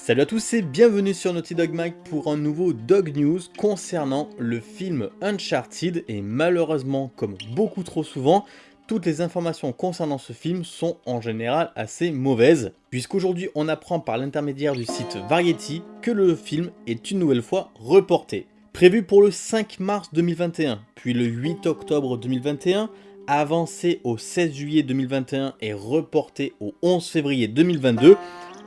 Salut à tous et bienvenue sur Naughty Dog Mag pour un nouveau Dog News concernant le film Uncharted et malheureusement, comme beaucoup trop souvent, toutes les informations concernant ce film sont en général assez mauvaises, puisqu'aujourd'hui on apprend par l'intermédiaire du site Variety que le film est une nouvelle fois reporté. Prévu pour le 5 mars 2021, puis le 8 octobre 2021, avancé au 16 juillet 2021 et reporté au 11 février 2022,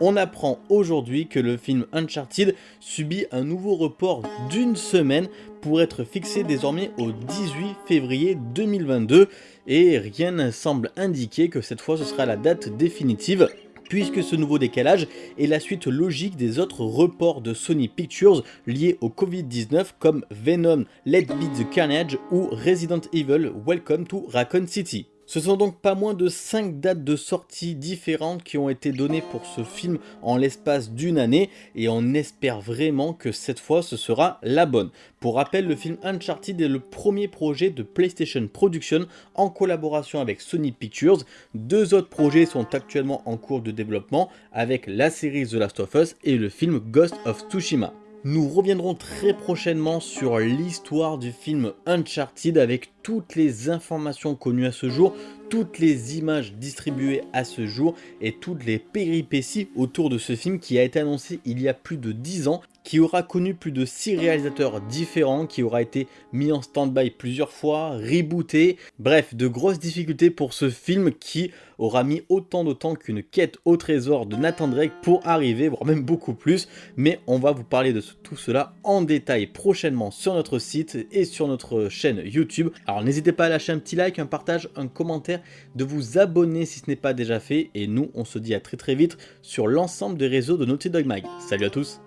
on apprend aujourd'hui que le film Uncharted subit un nouveau report d'une semaine pour être fixé désormais au 18 février 2022 et rien ne semble indiquer que cette fois ce sera la date définitive puisque ce nouveau décalage est la suite logique des autres reports de Sony Pictures liés au Covid-19 comme Venom, Let Be The Carnage ou Resident Evil Welcome to Raccoon City. Ce sont donc pas moins de 5 dates de sortie différentes qui ont été données pour ce film en l'espace d'une année et on espère vraiment que cette fois ce sera la bonne. Pour rappel, le film Uncharted est le premier projet de PlayStation Production en collaboration avec Sony Pictures. Deux autres projets sont actuellement en cours de développement avec la série The Last of Us et le film Ghost of Tsushima. Nous reviendrons très prochainement sur l'histoire du film Uncharted avec toutes les informations connues à ce jour, toutes les images distribuées à ce jour et toutes les péripéties autour de ce film qui a été annoncé il y a plus de 10 ans qui aura connu plus de 6 réalisateurs différents, qui aura été mis en stand-by plusieurs fois, rebooté, bref, de grosses difficultés pour ce film qui aura mis autant de temps qu'une quête au trésor de Nathan Drake pour arriver, voire même beaucoup plus, mais on va vous parler de tout cela en détail prochainement sur notre site et sur notre chaîne YouTube. Alors n'hésitez pas à lâcher un petit like, un partage, un commentaire, de vous abonner si ce n'est pas déjà fait, et nous on se dit à très très vite sur l'ensemble des réseaux de Naughty Dog Mag. Salut à tous